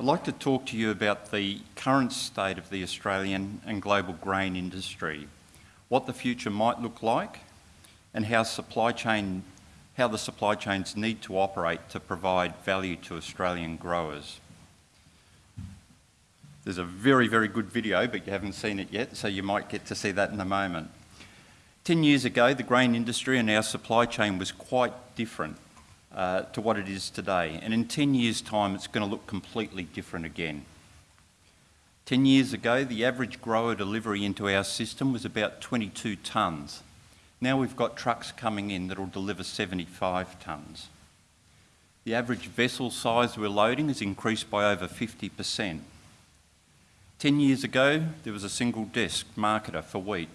I'd like to talk to you about the current state of the Australian and global grain industry, what the future might look like, and how supply chain how the supply chains need to operate to provide value to Australian growers. There's a very, very good video, but you haven't seen it yet, so you might get to see that in a moment. 10 years ago, the grain industry and our supply chain was quite different uh, to what it is today. And in 10 years' time, it's going to look completely different again. 10 years ago, the average grower delivery into our system was about 22 tonnes. Now we've got trucks coming in that will deliver 75 tonnes. The average vessel size we're loading has increased by over 50%. 10 years ago, there was a single desk marketer for wheat.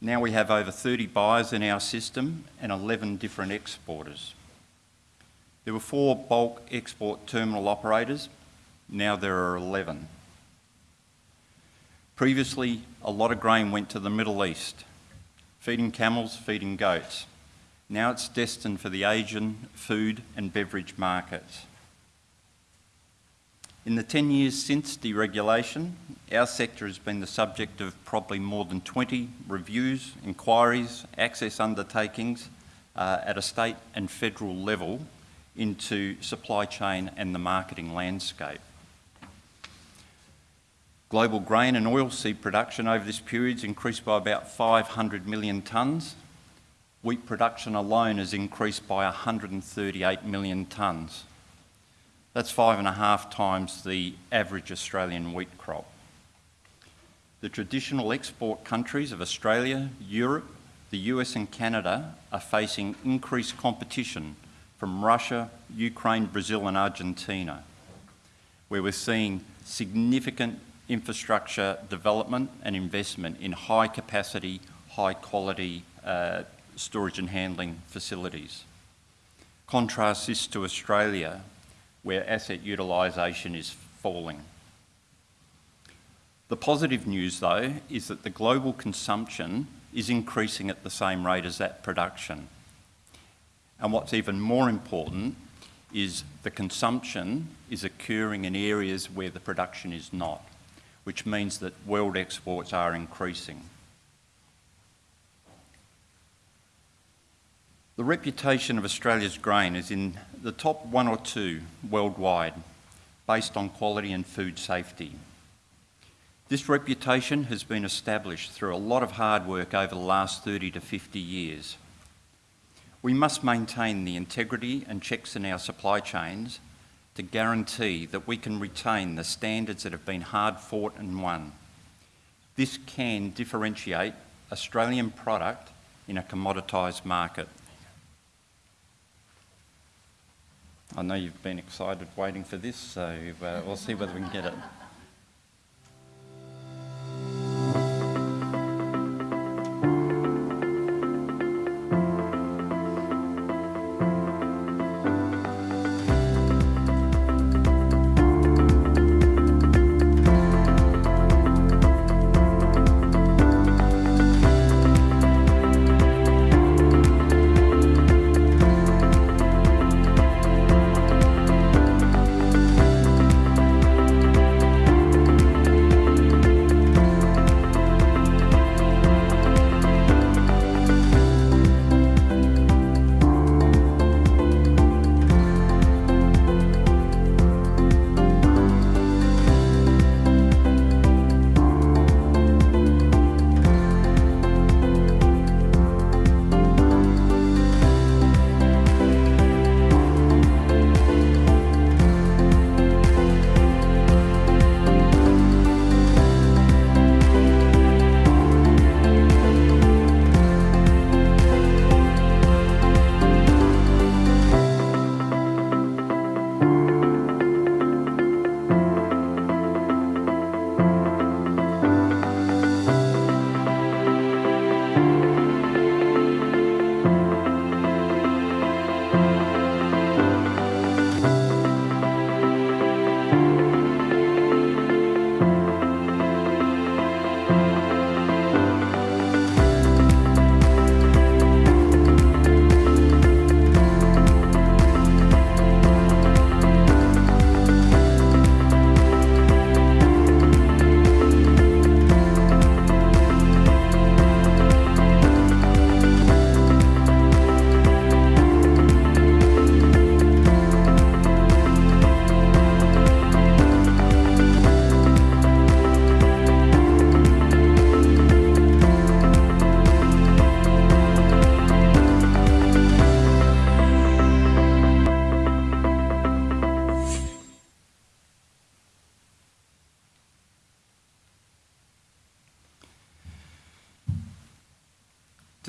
Now we have over 30 buyers in our system and 11 different exporters. There were four bulk export terminal operators, now there are 11. Previously, a lot of grain went to the Middle East, feeding camels, feeding goats. Now it's destined for the Asian food and beverage markets. In the 10 years since deregulation, our sector has been the subject of probably more than 20 reviews, inquiries, access undertakings uh, at a state and federal level into supply chain and the marketing landscape. Global grain and oilseed production over this period has increased by about 500 million tonnes. Wheat production alone has increased by 138 million tonnes. That's five and a half times the average Australian wheat crop. The traditional export countries of Australia, Europe, the US and Canada are facing increased competition from Russia, Ukraine, Brazil and Argentina, where we're seeing significant infrastructure development and investment in high capacity, high quality uh, storage and handling facilities. Contrast this to Australia, where asset utilisation is falling. The positive news, though, is that the global consumption is increasing at the same rate as that production. And what's even more important is the consumption is occurring in areas where the production is not, which means that world exports are increasing. The reputation of Australia's grain is in the top one or two worldwide based on quality and food safety. This reputation has been established through a lot of hard work over the last 30 to 50 years. We must maintain the integrity and checks in our supply chains to guarantee that we can retain the standards that have been hard fought and won. This can differentiate Australian product in a commoditised market. I know you've been excited waiting for this, so uh, we'll see whether we can get it.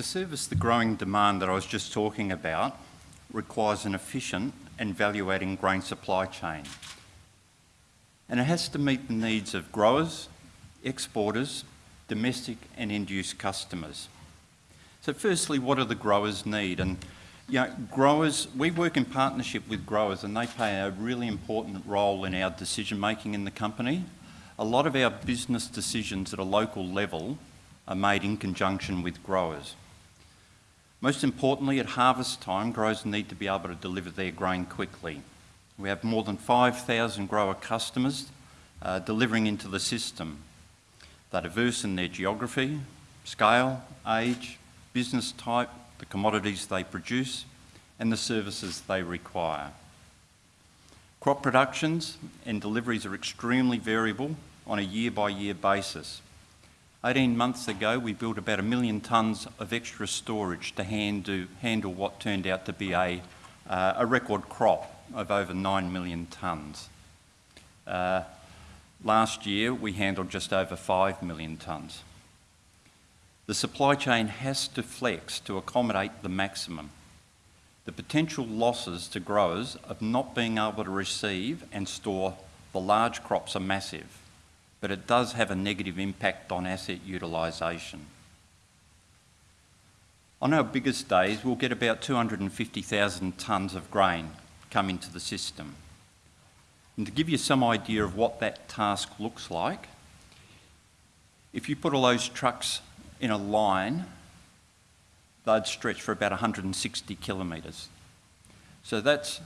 Service the growing demand that I was just talking about requires an efficient and value-adding grain supply chain. And it has to meet the needs of growers, exporters, domestic and end-use customers. So firstly, what do the growers need? And you know, growers, we work in partnership with growers and they play a really important role in our decision making in the company. A lot of our business decisions at a local level are made in conjunction with growers. Most importantly, at harvest time, growers need to be able to deliver their grain quickly. We have more than 5,000 grower customers uh, delivering into the system. They're diverse in their geography, scale, age, business type, the commodities they produce, and the services they require. Crop productions and deliveries are extremely variable on a year by year basis. 18 months ago, we built about a million tonnes of extra storage to handle, handle what turned out to be a, uh, a record crop of over 9 million tonnes. Uh, last year, we handled just over 5 million tonnes. The supply chain has to flex to accommodate the maximum. The potential losses to growers of not being able to receive and store the large crops are massive but it does have a negative impact on asset utilisation. On our biggest days, we'll get about 250,000 tonnes of grain come into the system. And to give you some idea of what that task looks like, if you put all those trucks in a line, they'd stretch for about 160 kilometres. So that's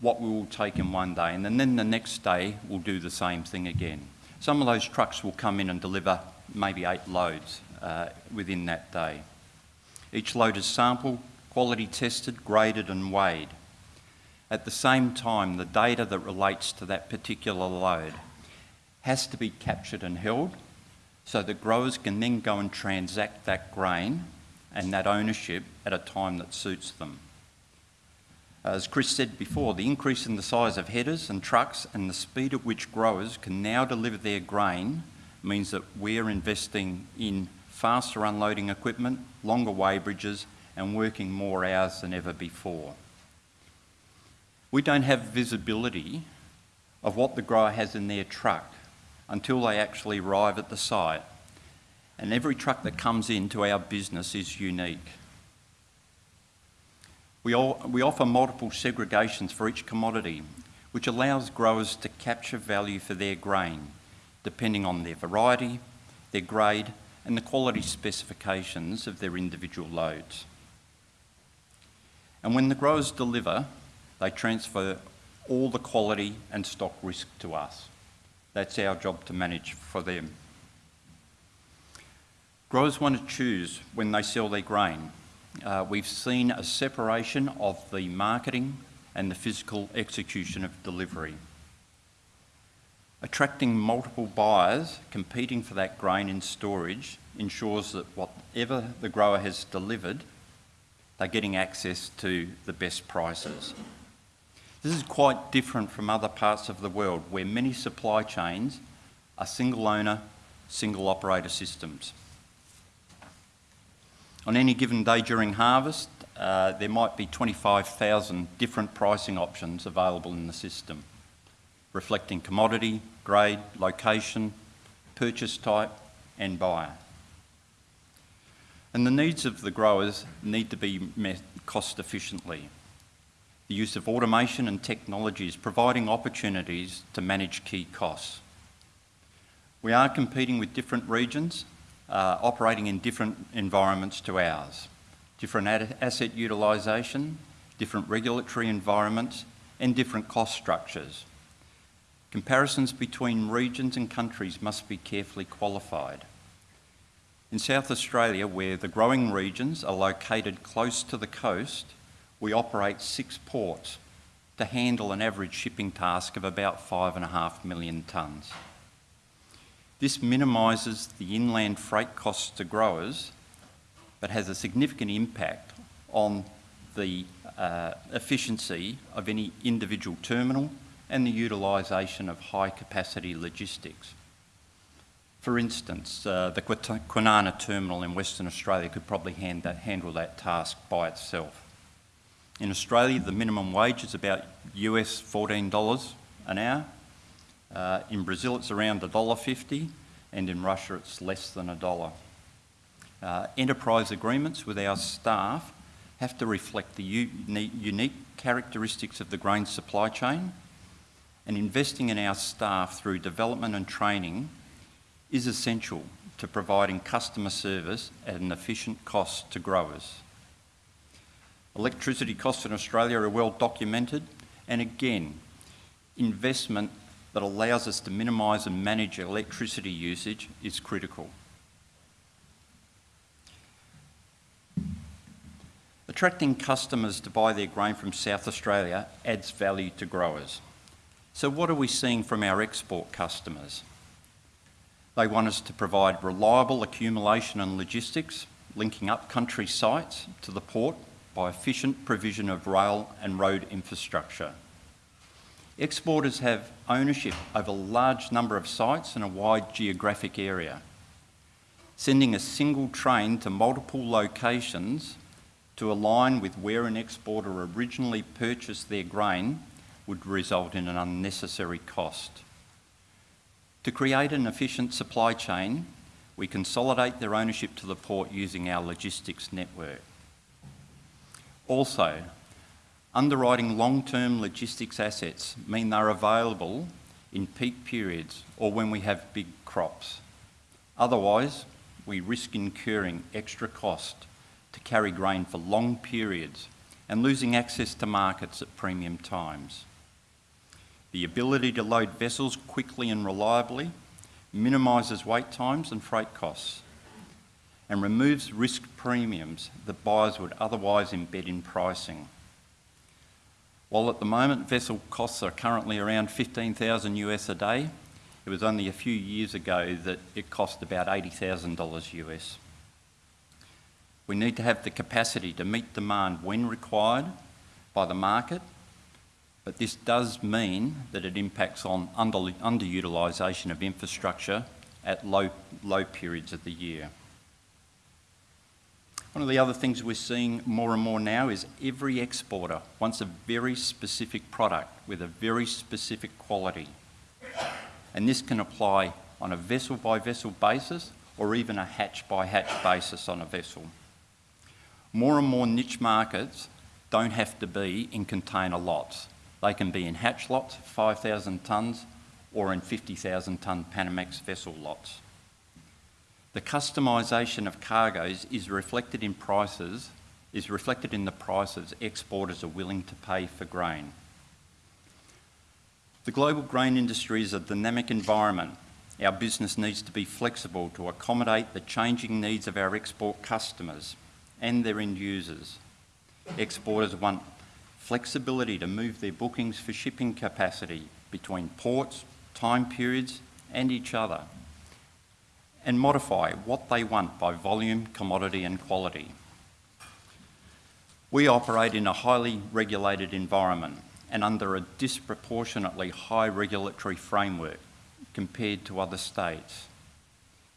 what we will take in one day, and then the next day we'll do the same thing again. Some of those trucks will come in and deliver maybe eight loads uh, within that day. Each load is sampled, quality tested, graded and weighed. At the same time, the data that relates to that particular load has to be captured and held so that growers can then go and transact that grain and that ownership at a time that suits them. Uh, as Chris said before, the increase in the size of headers and trucks and the speed at which growers can now deliver their grain means that we're investing in faster unloading equipment, longer weighbridges and working more hours than ever before. We don't have visibility of what the grower has in their truck until they actually arrive at the site. And every truck that comes into our business is unique. We, all, we offer multiple segregations for each commodity, which allows growers to capture value for their grain, depending on their variety, their grade, and the quality specifications of their individual loads. And when the growers deliver, they transfer all the quality and stock risk to us. That's our job to manage for them. Growers want to choose when they sell their grain uh, we've seen a separation of the marketing and the physical execution of delivery. Attracting multiple buyers competing for that grain in storage ensures that whatever the grower has delivered, they're getting access to the best prices. This is quite different from other parts of the world where many supply chains are single owner, single operator systems. On any given day during harvest, uh, there might be 25,000 different pricing options available in the system, reflecting commodity, grade, location, purchase type and buyer. And the needs of the growers need to be met cost efficiently. The use of automation and technology is providing opportunities to manage key costs. We are competing with different regions uh, operating in different environments to ours. Different asset utilisation, different regulatory environments and different cost structures. Comparisons between regions and countries must be carefully qualified. In South Australia, where the growing regions are located close to the coast, we operate six ports to handle an average shipping task of about five and a half million tonnes. This minimises the inland freight costs to growers, but has a significant impact on the uh, efficiency of any individual terminal and the utilisation of high capacity logistics. For instance, uh, the Kwinana terminal in Western Australia could probably hand that, handle that task by itself. In Australia, the minimum wage is about US $14 an hour. Uh, in Brazil, it's around $1.50, and in Russia, it's less than a dollar. Uh, enterprise agreements with our staff have to reflect the unique characteristics of the grain supply chain, and investing in our staff through development and training is essential to providing customer service at an efficient cost to growers. Electricity costs in Australia are well documented, and again, investment that allows us to minimise and manage electricity usage is critical. Attracting customers to buy their grain from South Australia adds value to growers. So what are we seeing from our export customers? They want us to provide reliable accumulation and logistics, linking up country sites to the port by efficient provision of rail and road infrastructure. Exporters have ownership over a large number of sites in a wide geographic area. Sending a single train to multiple locations to align with where an exporter originally purchased their grain would result in an unnecessary cost. To create an efficient supply chain, we consolidate their ownership to the port using our logistics network. Also, underwriting long-term logistics assets mean they're available in peak periods or when we have big crops. Otherwise, we risk incurring extra cost to carry grain for long periods and losing access to markets at premium times. The ability to load vessels quickly and reliably minimises wait times and freight costs and removes risk premiums that buyers would otherwise embed in pricing. While at the moment vessel costs are currently around 15,000 US a day, it was only a few years ago that it cost about $80,000 US. We need to have the capacity to meet demand when required by the market, but this does mean that it impacts on under, underutilisation of infrastructure at low, low periods of the year. One of the other things we're seeing more and more now is every exporter wants a very specific product with a very specific quality. And this can apply on a vessel by vessel basis or even a hatch by hatch basis on a vessel. More and more niche markets don't have to be in container lots. They can be in hatch lots, 5,000 tonnes, or in 50,000 tonne Panamax vessel lots. The customisation of cargoes is reflected in prices, is reflected in the prices exporters are willing to pay for grain. The global grain industry is a dynamic environment. Our business needs to be flexible to accommodate the changing needs of our export customers and their end users. Exporters want flexibility to move their bookings for shipping capacity between ports, time periods and each other and modify what they want by volume, commodity and quality. We operate in a highly regulated environment and under a disproportionately high regulatory framework compared to other states.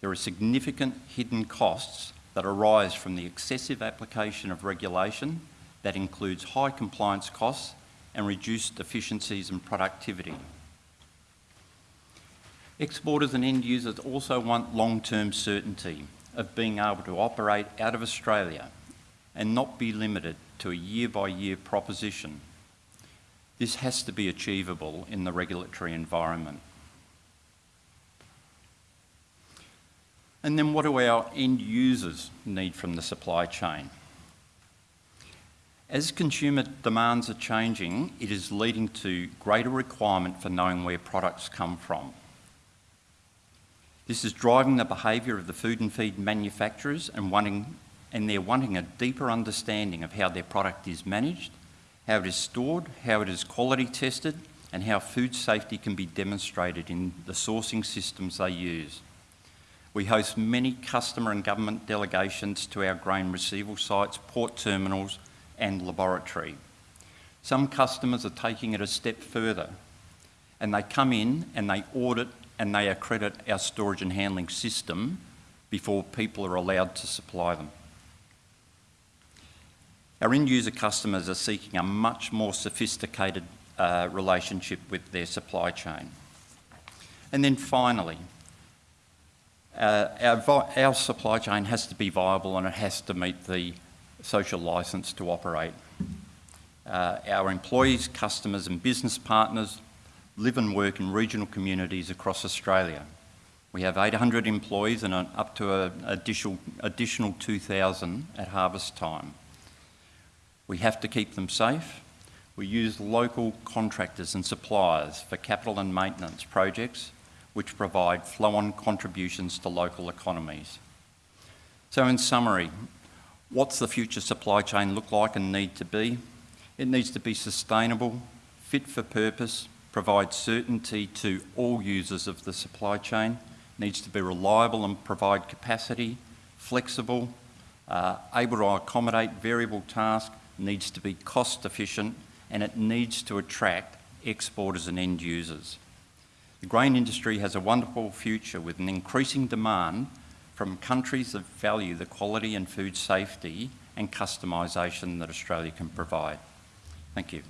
There are significant hidden costs that arise from the excessive application of regulation that includes high compliance costs and reduced efficiencies and productivity. Exporters and end users also want long-term certainty of being able to operate out of Australia and not be limited to a year-by-year -year proposition. This has to be achievable in the regulatory environment. And then what do our end users need from the supply chain? As consumer demands are changing, it is leading to greater requirement for knowing where products come from. This is driving the behaviour of the food and feed manufacturers and, wanting, and they're wanting a deeper understanding of how their product is managed, how it is stored, how it is quality tested, and how food safety can be demonstrated in the sourcing systems they use. We host many customer and government delegations to our grain receival sites, port terminals and laboratory. Some customers are taking it a step further and they come in and they audit and they accredit our storage and handling system before people are allowed to supply them. Our end user customers are seeking a much more sophisticated uh, relationship with their supply chain. And then finally, uh, our, our supply chain has to be viable and it has to meet the social licence to operate. Uh, our employees, customers and business partners live and work in regional communities across Australia. We have 800 employees and up to an additional, additional 2,000 at harvest time. We have to keep them safe. We use local contractors and suppliers for capital and maintenance projects which provide flow-on contributions to local economies. So in summary, what's the future supply chain look like and need to be? It needs to be sustainable, fit for purpose, provide certainty to all users of the supply chain, needs to be reliable and provide capacity, flexible, uh, able to accommodate variable tasks, needs to be cost efficient and it needs to attract exporters and end users. The grain industry has a wonderful future with an increasing demand from countries that value the quality and food safety and customisation that Australia can provide. Thank you.